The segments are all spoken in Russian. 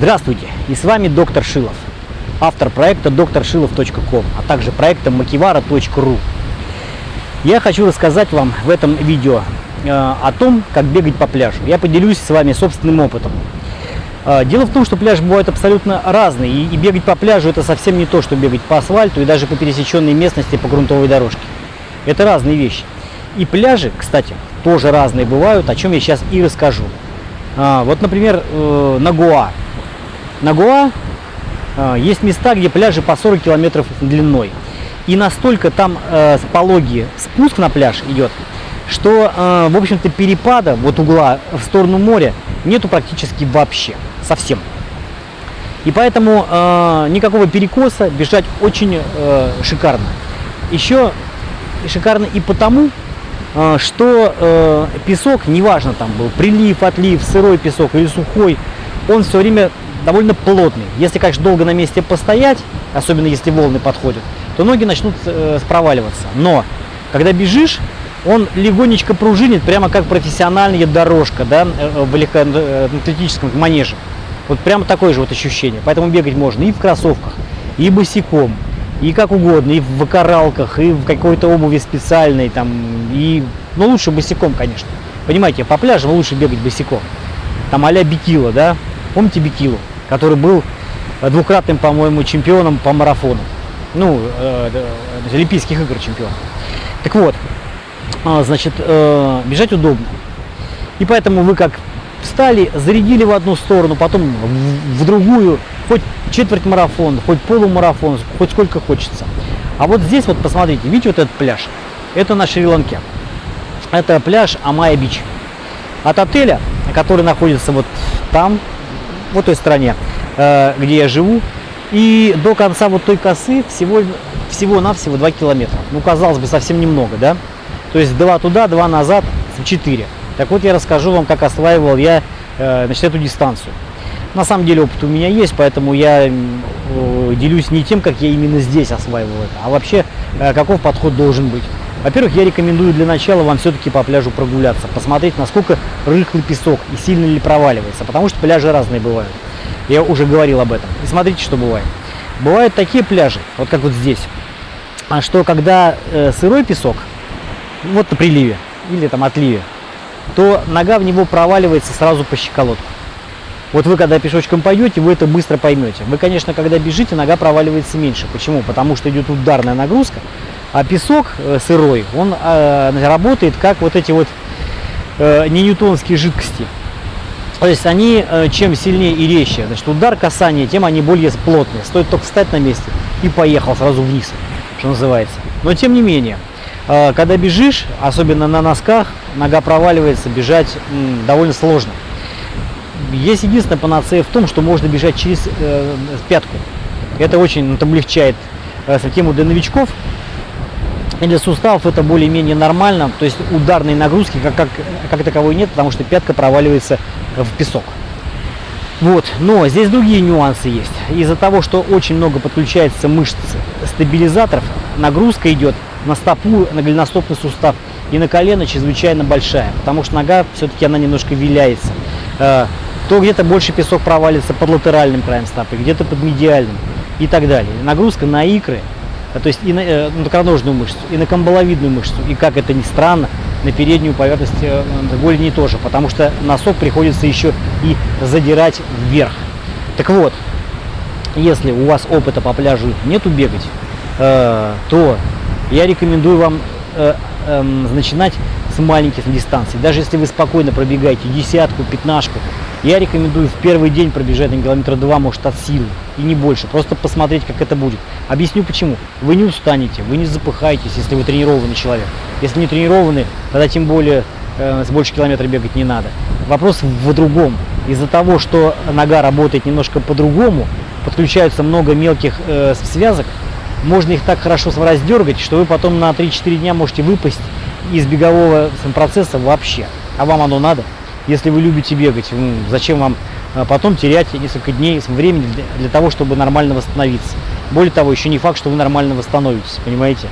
Здравствуйте, и с вами доктор Шилов, автор проекта докторшилов.ком, а также проекта makivara.ru. Я хочу рассказать вам в этом видео э, о том, как бегать по пляжу. Я поделюсь с вами собственным опытом. Э, дело в том, что пляжи бывают абсолютно разные, и, бегать по пляжу это совсем не то, что бегать по асфальту и даже по пересеченной местности по грунтовой дорожке. Это разные вещи. И пляжи, кстати, тоже разные бывают, о чем я сейчас и расскажу. А, вот, например, э, на Гоа. На Гоа э, есть места, где пляжи по 40 километров длиной. И настолько там э, пологий спуск на пляж идет, что, э, в общем-то, перепада вот угла в сторону моря нету практически вообще, совсем. И поэтому э, никакого перекоса бежать очень э, шикарно. Еще шикарно и потому, э, что э, песок, неважно там был прилив, отлив, сырой песок или сухой, он все время довольно плотный. Если, конечно, долго на месте постоять, особенно если волны подходят, то ноги начнут э, проваливаться. Но когда бежишь, он легонечко пружинит, прямо как профессиональная дорожка да, в легкоатлетическом манеже. Вот прямо такое же вот ощущение. Поэтому бегать можно и в кроссовках, и босиком, и как угодно, и в вакаралках, и в какой-то обуви специальной, там, и, ну, лучше босиком, конечно. Понимаете, по пляжам лучше бегать босиком. Там а-ля Бикила, да? Помните Бикилу, который был двукратным, по-моему, чемпионом по марафону. Ну, э, э, Олимпийских игр чемпион. Так вот, э, значит, э, бежать удобно. И поэтому вы как встали, зарядили в одну сторону, потом в, в другую, хоть четверть марафон, хоть полумарафон, хоть сколько хочется. А вот здесь вот посмотрите, видите вот этот пляж? Это на Шри-Ланке. Это пляж Амайя-Бич. От отеля, который находится вот там, вот той стороне, э, где я живу, и до конца вот той косы всего, всего-навсего 2 километра. Ну, казалось бы, совсем немного, да? То есть два туда, два назад, 4. Так вот, я расскажу вам, как осваивал я э, значит, эту дистанцию. На самом деле опыт у меня есть, поэтому я э, делюсь не тем, как я именно здесь осваивал это, а вообще каков подход должен быть. Во-первых, я рекомендую для начала вам все-таки по пляжу прогуляться, посмотреть, насколько рыхлый песок и сильно ли проваливается, потому что пляжи разные бывают. Я уже говорил об этом. И смотрите, что бывает. Бывают такие пляжи, вот как вот здесь, а что когда э, сырой песок, вот на приливе или там отливе, то нога в него проваливается сразу по щеколотку. Вот вы когда пешочком пойдете, вы это быстро поймете. Вы, конечно, когда бежите, нога проваливается меньше. Почему? Потому что идет ударная нагрузка, а песок э, сырой, он э, работает как вот эти вот э, не ньютонские жидкости. То есть они э, чем сильнее и резче, значит удар касания, тем они более плотные. Стоит только встать на месте и поехал сразу вниз, что называется. Но тем не менее, э, когда бежишь, особенно на носках, нога проваливается, бежать довольно сложно. Есть единственная панацея в том, что можно бежать через э, пятку. Это очень облегчает э, тему для новичков. Для суставов это более-менее нормально. То есть ударной нагрузки как, как, как таковой нет, потому что пятка проваливается в песок. Вот, но здесь другие нюансы есть. Из-за того, что очень много подключается мышц стабилизаторов, нагрузка идет на стопу, на голеностопный сустав и на колено чрезвычайно большая, потому что нога все-таки она немножко виляется. Э, то где-то больше песок провалится под латеральным краем стопы, где-то под медиальным и так далее. Нагрузка на икры, то есть и на, э, икроножную мышцу, и на камбаловидную мышцу, и как это ни странно, на переднюю поверхность э, голени тоже, потому что носок приходится еще и задирать вверх. Так вот, если у вас опыта по пляжу нету бегать, э, то я рекомендую вам э, э, начинать с маленьких дистанций. Даже если вы спокойно пробегаете десятку, пятнашку, я рекомендую в первый день пробежать на километра два, может, от силы, и не больше. Просто посмотреть, как это будет. Объясню почему. Вы не устанете, вы не запыхаетесь, если вы тренированный человек. Если не тренированный, тогда тем более э, с больше километра бегать не надо. Вопрос в другом. Из-за того, что нога работает немножко по-другому, подключаются много мелких э, связок, можно их так хорошо раздергать, что вы потом на 3-4 дня можете выпасть из бегового процесса вообще. А вам оно надо? Если вы любите бегать, зачем вам а, потом терять несколько дней времени для, того, чтобы нормально восстановиться? Более того, еще не факт, что вы нормально восстановитесь, понимаете?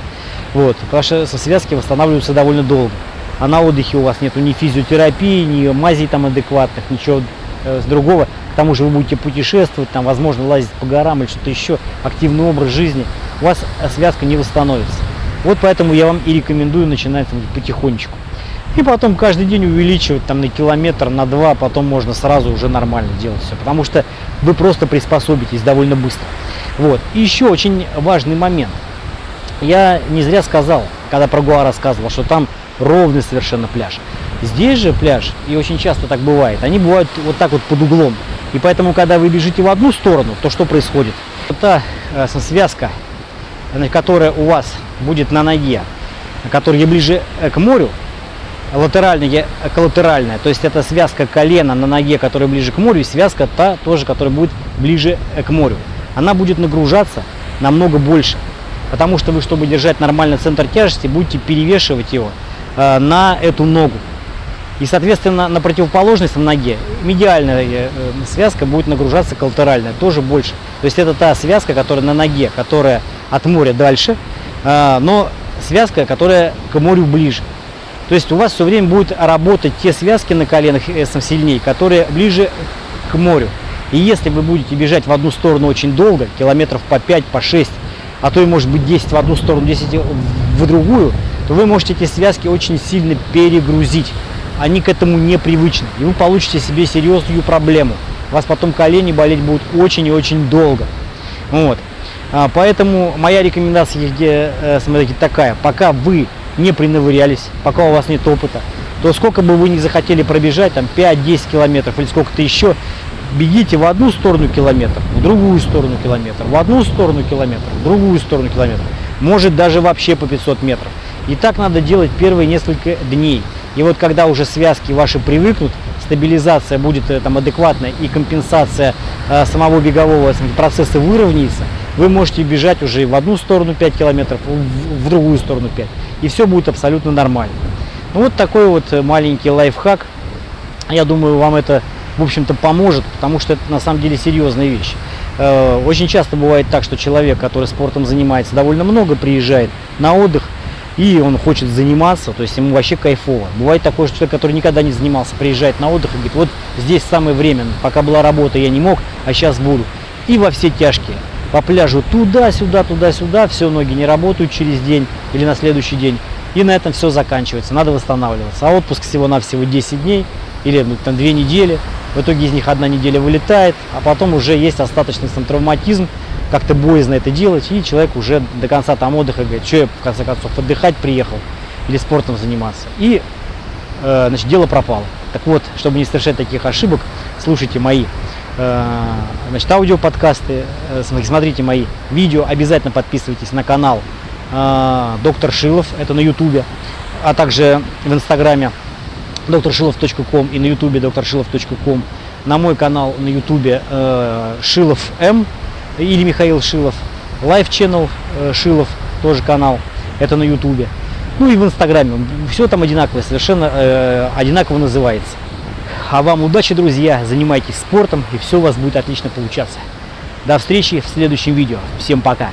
Вот, потому что связки восстанавливаются довольно долго. А на отдыхе у вас нету ни физиотерапии, ни мазей там адекватных, ничего э, с другого. К тому же вы будете путешествовать, там, возможно, лазить по горам или что-то еще, активный образ жизни. У вас э, связка не восстановится. Вот поэтому я вам и рекомендую начинать потихонечку. И потом каждый день увеличивать там на километр, на два, потом можно сразу уже нормально делать все. Потому что вы просто приспособитесь довольно быстро. Вот. И еще очень важный момент. Я не зря сказал, когда про Гуа рассказывал, что там ровный совершенно пляж. Здесь же пляж, и очень часто так бывает, они бывают вот так вот под углом. И поэтому, когда вы бежите в одну сторону, то что происходит? Та э, связка, которая у вас будет на ноге, которая ближе э, к морю, латеральная, коллатеральная, то есть это связка колена на ноге, которая ближе к морю, и связка та тоже, которая будет ближе к морю. Она будет нагружаться намного больше, потому что вы, чтобы держать нормальный центр тяжести, будете перевешивать его э, на эту ногу. И, соответственно, на противоположность ноге медиальная э, связка будет нагружаться коллатеральная, тоже больше. То есть это та связка, которая на ноге, которая от моря дальше, э, но связка, которая к морю ближе. То есть у вас все время будут работать те связки на коленах сильнее, которые ближе к морю. И если вы будете бежать в одну сторону очень долго, километров по 5, по 6, а то и может быть 10 в одну сторону, 10 в другую, то вы можете эти связки очень сильно перегрузить. Они к этому не привычны. И вы получите себе серьезную проблему. У вас потом колени болеть будут очень и очень долго. Вот. Поэтому моя рекомендация, смотрите, такая. Пока вы не принавырялись, пока у вас нет опыта, то сколько бы вы ни захотели пробежать, там 5-10 километров или сколько-то еще, бегите в одну сторону километр, в другую сторону километр, в одну сторону километр, в другую сторону километр. Может даже вообще по 500 метров. И так надо делать первые несколько дней. И вот когда уже связки ваши привыкнут, стабилизация будет э, там адекватная и компенсация э, самого бегового процесса выровняется, вы можете бежать уже в одну сторону 5 километров, в, в другую сторону 5 и все будет абсолютно нормально. Ну, вот такой вот э, маленький лайфхак. Я думаю, вам это, в общем-то, поможет, потому что это на самом деле серьезная вещь. Э, очень часто бывает так, что человек, который спортом занимается довольно много, приезжает на отдых, и он хочет заниматься, то есть ему вообще кайфово. Бывает такое, что человек, который никогда не занимался, приезжает на отдых и говорит, вот здесь самое время, пока была работа, я не мог, а сейчас буду. И во все тяжкие по пляжу туда-сюда, туда-сюда, все, ноги не работают через день или на следующий день. И на этом все заканчивается, надо восстанавливаться. А отпуск всего-навсего 10 дней или ну, там, 2 недели. В итоге из них одна неделя вылетает, а потом уже есть остаточный сам травматизм, как-то боязно это делать, и человек уже до конца там отдыха говорит, что я в конце концов отдыхать приехал или спортом заниматься. И э, значит, дело пропало. Так вот, чтобы не совершать таких ошибок, слушайте мои значит, аудиоподкасты, э, смотрите мои видео, обязательно подписывайтесь на канал э, Доктор Шилов, это на ютубе, а также в инстаграме докторшилов.ком и на ютубе докторшилов.ком, на мой канал на ютубе Шилов М или Михаил Шилов, Live Channel Шилов, тоже канал, это на ютубе. Ну и в инстаграме, все там одинаково, совершенно одинаково называется. А вам удачи, друзья, занимайтесь спортом, и все у вас будет отлично получаться. До встречи в следующем видео. Всем пока!